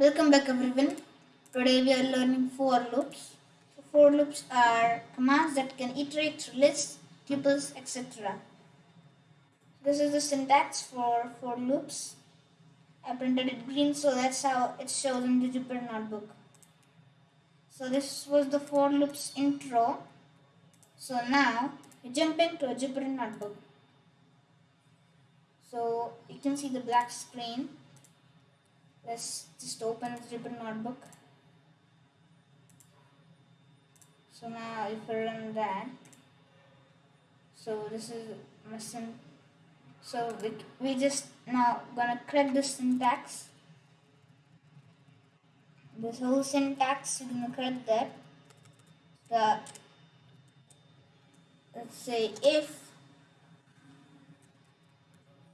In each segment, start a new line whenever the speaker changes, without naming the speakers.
Welcome back everyone. Today we are learning for loops. So for loops are commands that can iterate through lists, tuples, etc. This is the syntax for for loops. I printed it green so that's how it shows in the Jupyter notebook. So this was the for loops intro. So now we jump into a Jupyter notebook. So you can see the black screen let's just open the Jupyter notebook. So now if I run that so this is missing so we, we just now gonna correct the syntax. This whole syntax we're gonna correct that. The let's say if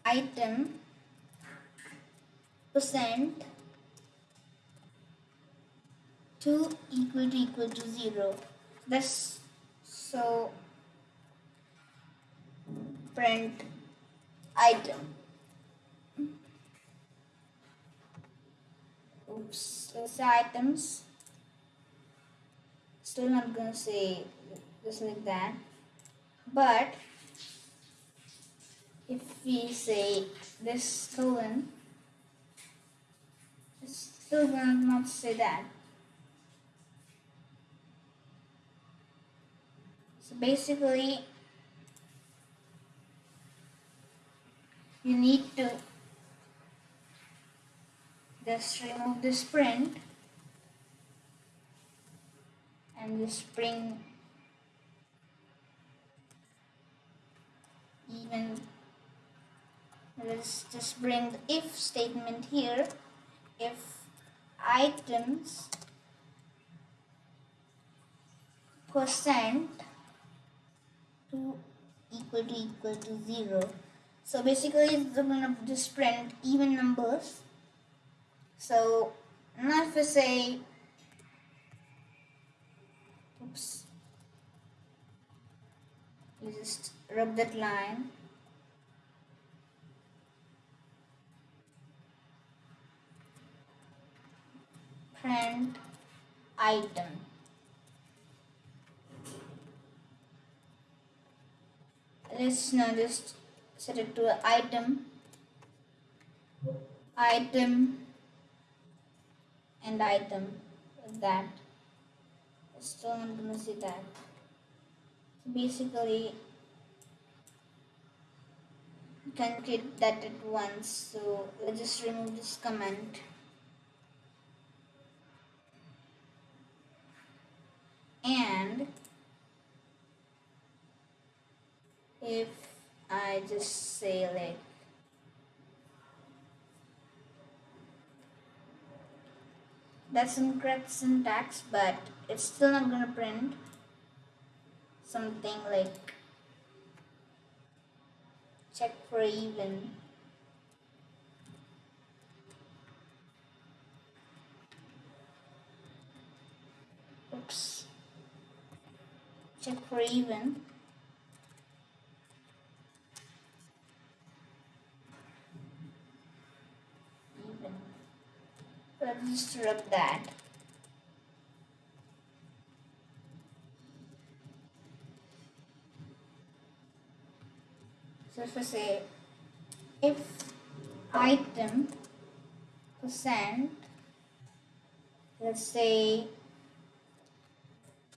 item percent 2 equal to equal to 0 this so print item. Oops let's items. Still not gonna say just like that. But if we say this colon still gonna not say that. So basically, you need to just remove this print and just bring even let's just bring the if statement here. If items percent to equal to equal to 0 so basically going to just print even numbers. So now if I say oops you just rub that line. Print item. Let's now just set it to item, item, and item like that. Still not gonna see that. So basically, you can create that at once. So let's just remove this comment. and if I just say like that's incorrect syntax but it's still not gonna print something like check for even. Oops. Check for even even just that so if I say if item percent let's say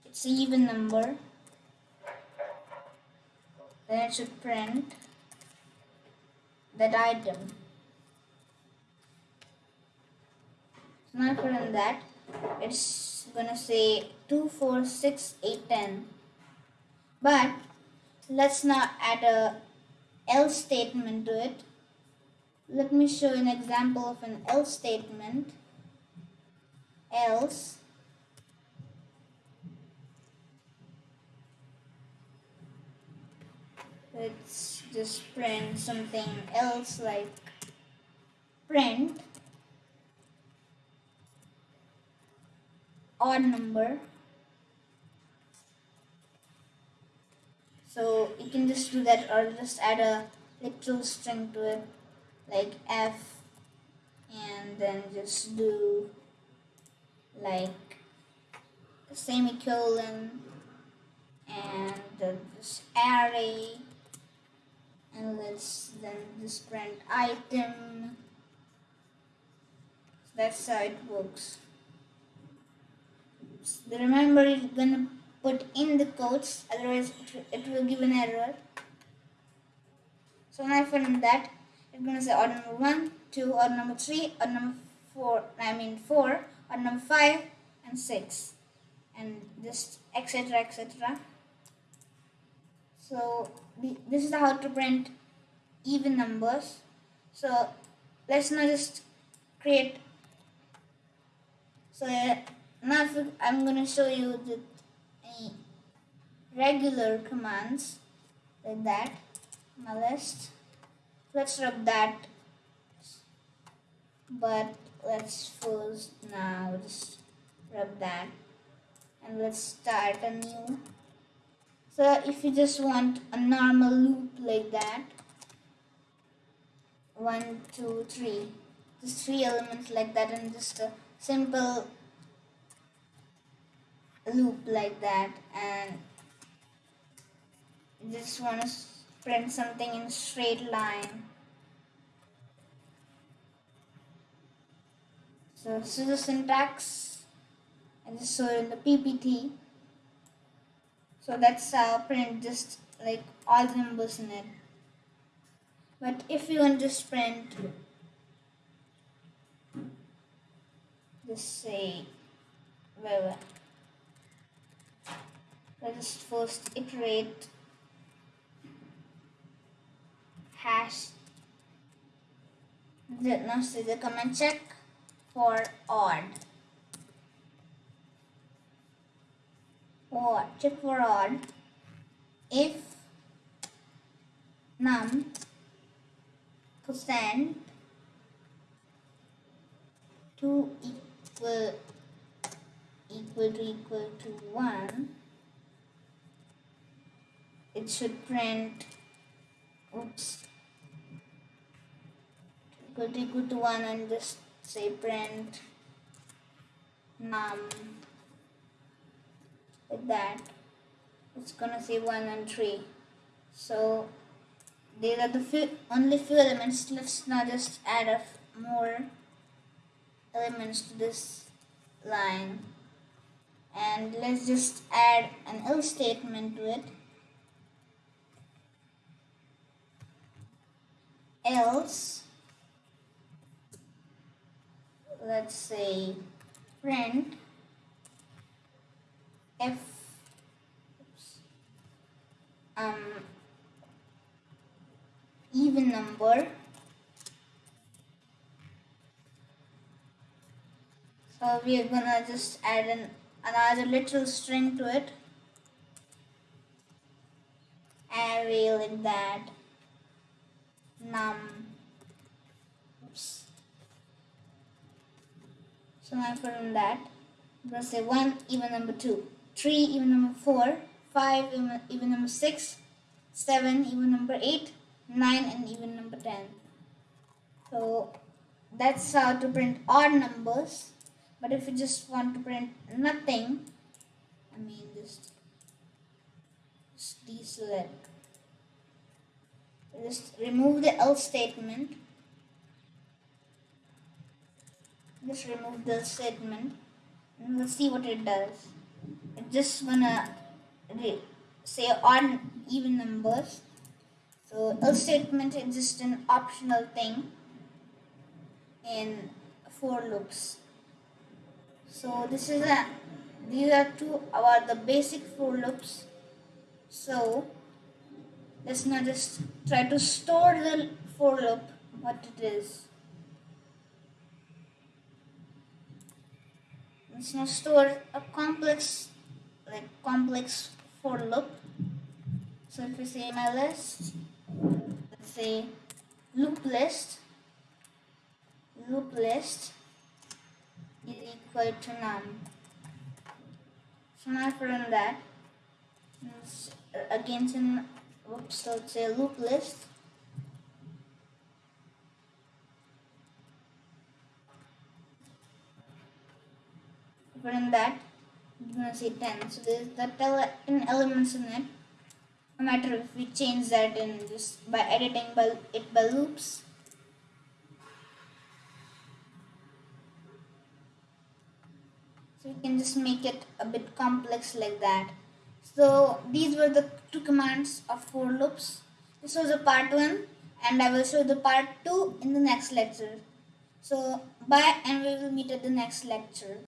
it's even number then it should print that item. So now if I run that, it's gonna say 2, 4, 6, 8, 10. But let's now add a else statement to it. Let me show an example of an else statement. Else let's just print something else like print odd number. So you can just do that or just add a literal string to it like f and then just do like semicolon and uh, this array and let's then this print item. So that's how it works so remember you're gonna put in the codes otherwise it, it will give an error. So now from that you're gonna say order number one two or number three or number four I mean four or number five and six. And just etc etc so this is how to print even numbers. So let's now just create. So now I'm going to show you the regular commands like that my list. Let's rub that. But let's first now just rub that. And let's start a new. So if you just want a normal loop like that one two three. Just three elements like that and just a simple loop like that and just want to print something in straight line. So this is the syntax and this it in the PPT so that's how print just like all the numbers in it. But if you want to just print just say where let's first iterate hash. The, now see the command check for odd. Or check for odd. If num percent two equal equal to equal to 1 it should print oops equal to equal to 1 and just say print num like that. It's gonna say 1 and 3 so these are the few, only few elements. Let's now just add a more elements to this line. And let's just add an else statement to it else let's say print if um even number. So we are gonna just add an another literal string to it. Array like that num so now from that I'm going to say 1 even number 2 3 even number 4 5 even, even number 6 7 even number 8 9 and even number 10 so that's how to print odd numbers. But if you just want to print nothing I mean just, just deselect just remove the else statement. Just remove the statement and we'll see what it does. It's just gonna say odd even numbers. So else statement is just an optional thing in for loops. So this is a these are two about the basic for loops. So let's not just try to store the for loop what it is. Let's now store a complex like complex for loop. So if we say my list let's say loop list loop list is equal to num so now if run that again so it's a loop list. in that you're gonna see 10 so there's the 10 elements in it. No matter if we change that in just by editing by, it by loops. So we can just make it a bit complex like that. So these were the two commands of for loops. This was a part one and I will show the part two in the next lecture. So bye and we will meet at the next lecture